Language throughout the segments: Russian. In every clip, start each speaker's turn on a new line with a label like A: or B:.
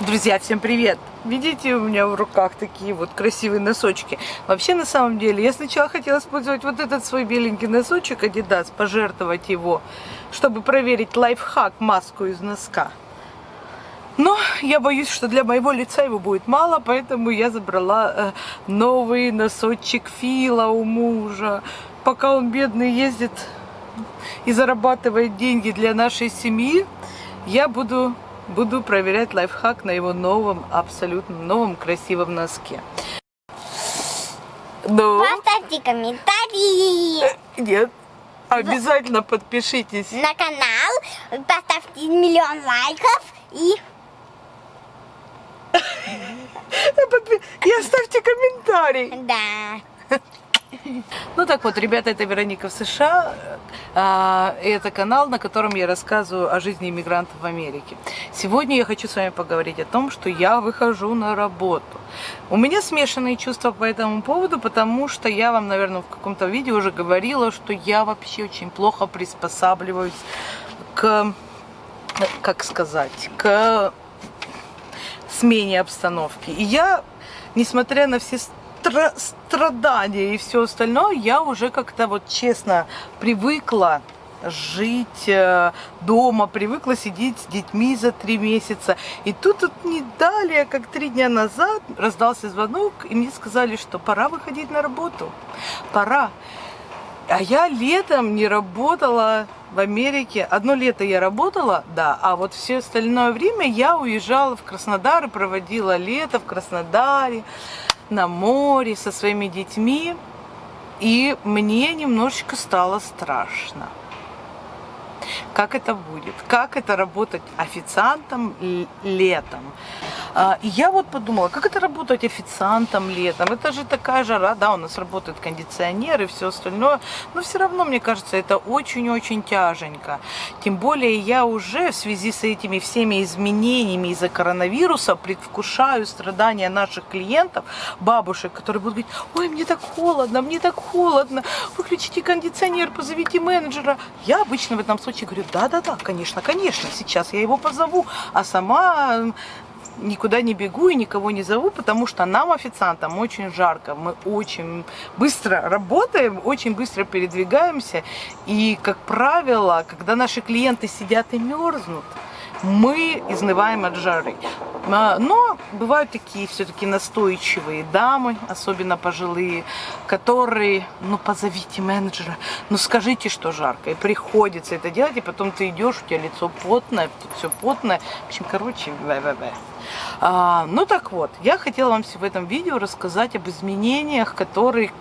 A: Друзья, всем привет! Видите, у меня в руках такие вот красивые носочки. Вообще, на самом деле, я сначала хотела использовать вот этот свой беленький носочек Adidas, пожертвовать его, чтобы проверить лайфхак, маску из носка. Но я боюсь, что для моего лица его будет мало, поэтому я забрала э, новый носочек Фила у мужа. Пока он бедный ездит и зарабатывает деньги для нашей семьи, я буду буду проверять лайфхак на его новом, абсолютно новом красивом носке.
B: Ну? Поставьте комментарии.
A: Нет. Обязательно подпишитесь.
B: На канал, поставьте миллион лайков и...
A: И оставьте комментарий.
B: Да.
A: Ну так вот, ребята, это Вероника в США. А, это канал, на котором я рассказываю о жизни иммигрантов в Америке. Сегодня я хочу с вами поговорить о том, что я выхожу на работу. У меня смешанные чувства по этому поводу, потому что я вам, наверное, в каком-то видео уже говорила, что я вообще очень плохо приспосабливаюсь к, как сказать, к смене обстановки. И я, несмотря на все стра страдания и все остальное, я уже как-то вот честно привыкла жить э, дома, привыкла сидеть с детьми за три месяца. И тут вот не далее, как три дня назад, раздался звонок, и мне сказали, что пора выходить на работу. Пора. А я летом не работала в Америке. Одно лето я работала, да, а вот все остальное время я уезжала в Краснодар и проводила лето в Краснодаре на море со своими детьми, и мне немножечко стало страшно. Как это будет? Как это работать официантом летом? А, я вот подумала, как это работать официантом летом? Это же такая жара, да, у нас работает кондиционер и все остальное, но все равно, мне кажется, это очень-очень тяженько. Тем более я уже в связи с этими всеми изменениями из-за коронавируса предвкушаю страдания наших клиентов, бабушек, которые будут говорить, ой, мне так холодно, мне так холодно, выключите кондиционер, позовите менеджера. Я обычно в этом случае говорю, да-да-да, конечно, конечно, сейчас я его позову, а сама никуда не бегу и никого не зову, потому что нам, официантам, очень жарко. Мы очень быстро работаем, очень быстро передвигаемся. И, как правило, когда наши клиенты сидят и мерзнут, мы изнываем от жары. А, но бывают такие все-таки настойчивые дамы, особенно пожилые, которые, ну позовите менеджера, ну скажите, что жарко. И приходится это делать, и потом ты идешь, у тебя лицо потное, тут все потное. В общем, короче, бе-бе-бе. А, ну так вот, я хотела вам в этом видео рассказать об изменениях, которые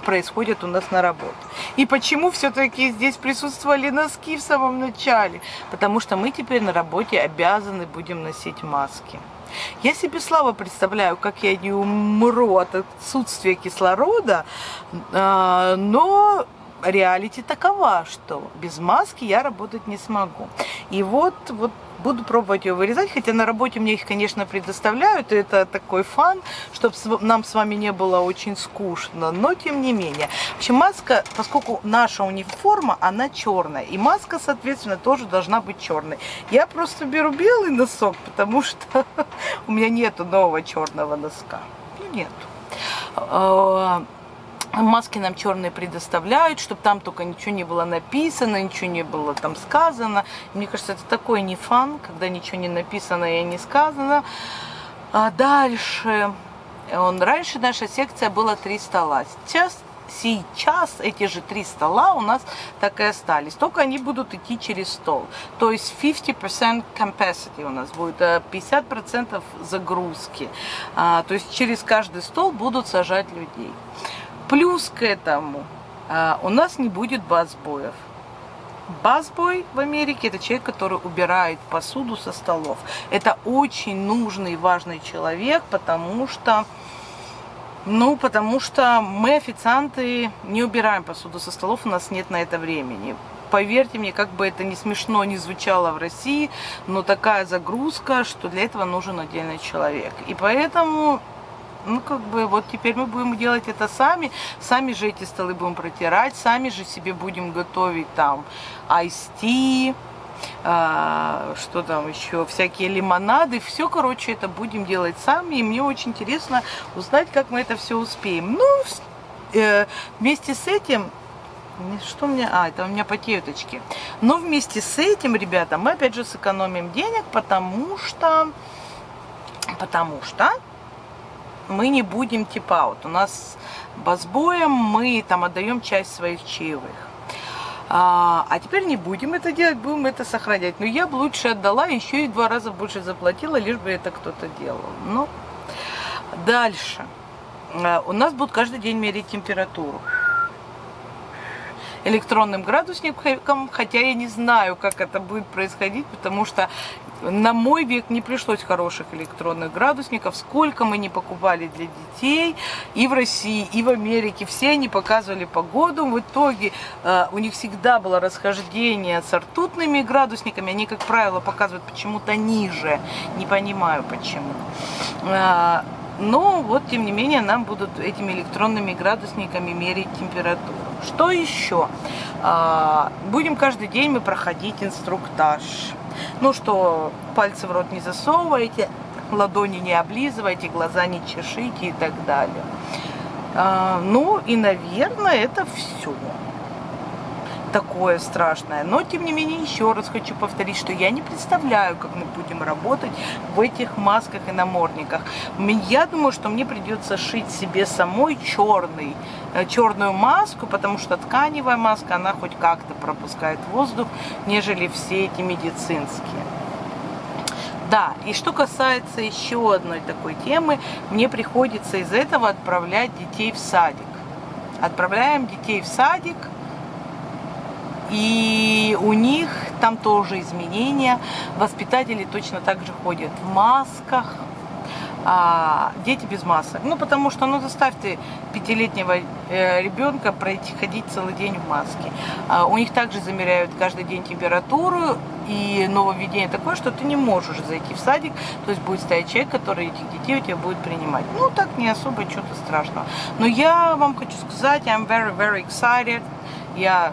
A: происходят у нас на работе. И почему все-таки здесь присутствовали носки в самом начале? Потому что мы теперь на работе обязаны будем носить маски. Я себе слабо представляю, как я не умру от отсутствия кислорода, а, но реалити такова, что без маски я работать не смогу. И вот, вот буду пробовать ее вырезать, хотя на работе мне их, конечно, предоставляют, и это такой фан, чтобы нам с вами не было очень скучно, но тем не менее. В общем, маска, поскольку наша униформа, она черная, и маска, соответственно, тоже должна быть черной. Я просто беру белый носок, потому что у меня нету нового черного носка. Ну, нету. Маски нам черные предоставляют, чтобы там только ничего не было написано, ничего не было там сказано. Мне кажется, это такой не фан, когда ничего не написано и не сказано. А дальше, он, раньше наша секция была три стола. Сейчас сейчас эти же три стола у нас так и остались. Только они будут идти через стол. То есть 50% capacity у нас будет, 50% э, загрузки. А, то есть через каждый стол будут сажать людей. Плюс к этому а, у нас не будет базбоев. Базбой в Америке это человек, который убирает посуду со столов. Это очень нужный и важный человек, потому что, ну, потому что мы, официанты, не убираем посуду со столов, у нас нет на это времени. Поверьте мне, как бы это не смешно не звучало в России, но такая загрузка, что для этого нужен отдельный человек. И поэтому ну, как бы, вот теперь мы будем делать это сами, сами же эти столы будем протирать, сами же себе будем готовить там айсти, а, что там еще, всякие лимонады. Все, короче, это будем делать сами. И мне очень интересно узнать, как мы это все успеем. Ну, э, вместе с этим что у меня? А, это у меня потеют очки. Но вместе с этим, ребята, мы опять же сэкономим денег, потому что... Потому что мы не будем типа аут. У нас басбоем мы там отдаем часть своих чаевых. А, а теперь не будем это делать, будем это сохранять. Но я бы лучше отдала, еще и два раза больше заплатила, лишь бы это кто-то делал. Ну, дальше. А, у нас будут каждый день мерить температуру электронным градусником, хотя я не знаю, как это будет происходить, потому что на мой век не пришлось хороших электронных градусников. Сколько мы не покупали для детей и в России, и в Америке. Все они показывали погоду. В итоге э, у них всегда было расхождение с ртутными градусниками. Они, как правило, показывают почему-то ниже. Не понимаю почему. Э, но вот, тем не менее, нам будут этими электронными градусниками мерить температуру. Что еще? Э, будем каждый день мы проходить инструктаж ну что, пальцы в рот не засовывайте, ладони не облизывайте, глаза не чешите и так далее. А, ну и, наверное, это все такое страшное. Но, тем не менее, еще раз хочу повторить, что я не представляю, как мы будем работать в этих масках и намордниках. Я думаю, что мне придется шить себе самой черный, э, черную маску, потому что тканевая маска, она хоть как-то пропускает воздух, нежели все эти медицинские. Да, и что касается еще одной такой темы, мне приходится из этого отправлять детей в садик. Отправляем детей в садик – и у них там тоже изменения. Воспитатели точно так же ходят в масках, а дети без масок. Ну, потому что, ну, заставьте пятилетнего э, ребенка пройти, ходить целый день в маске. А у них также замеряют каждый день температуру, и нововведение такое, что ты не можешь зайти в садик, то есть будет стоять человек, который этих детей у тебя будет принимать. Ну, так не особо что-то страшного. Но я вам хочу сказать, I'm very, very excited. Я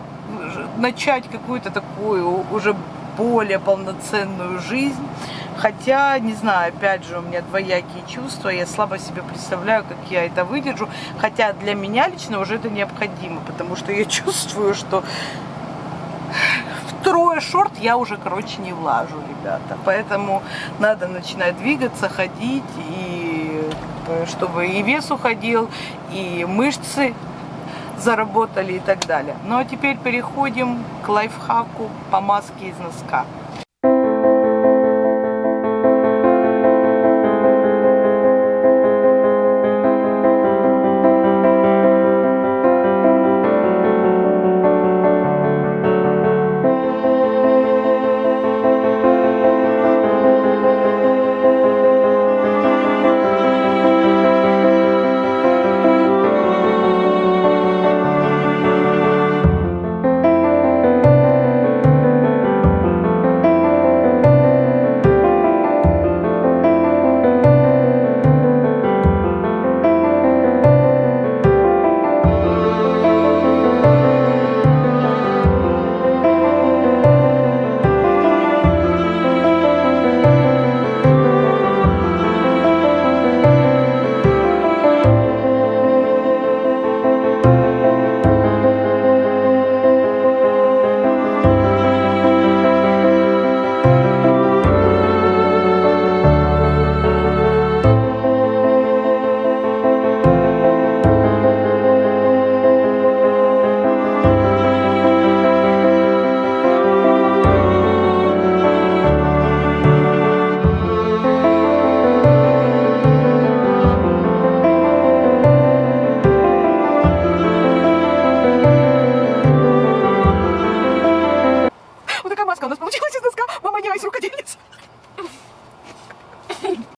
A: начать какую-то такую уже более полноценную жизнь. Хотя, не знаю, опять же, у меня двоякие чувства, я слабо себе представляю, как я это выдержу. Хотя для меня лично уже это необходимо, потому что я чувствую, что втрое шорт я уже, короче, не влажу, ребята. Поэтому надо начинать двигаться, ходить, и чтобы и вес уходил, и мышцы заработали и так далее. Ну а теперь переходим к лайфхаку по маске из носка.